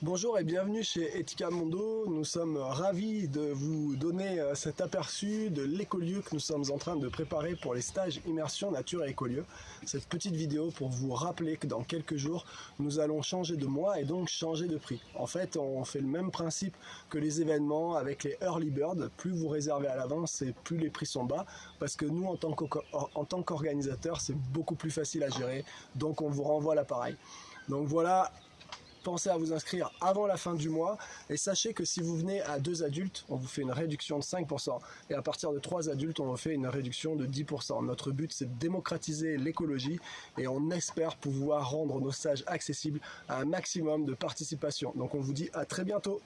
Bonjour et bienvenue chez Etika Mondo. Nous sommes ravis de vous donner euh, cet aperçu de l'écolieu que nous sommes en train de préparer pour les stages immersion nature et écolieu. Cette petite vidéo pour vous rappeler que dans quelques jours, nous allons changer de mois et donc changer de prix. En fait, on fait le même principe que les événements avec les early bird. Plus vous réservez à l'avance et plus les prix sont bas parce que nous, en tant qu'organisateurs, c'est beaucoup plus facile à gérer. Donc on vous renvoie l'appareil. Donc voilà, pensez à vous inscrire avant la fin du mois et sachez que si vous venez à deux adultes, on vous fait une réduction de 5% et à partir de trois adultes, on vous fait une réduction de 10%. Notre but, c'est de démocratiser l'écologie et on espère pouvoir rendre nos stages accessibles à un maximum de participation. Donc on vous dit à très bientôt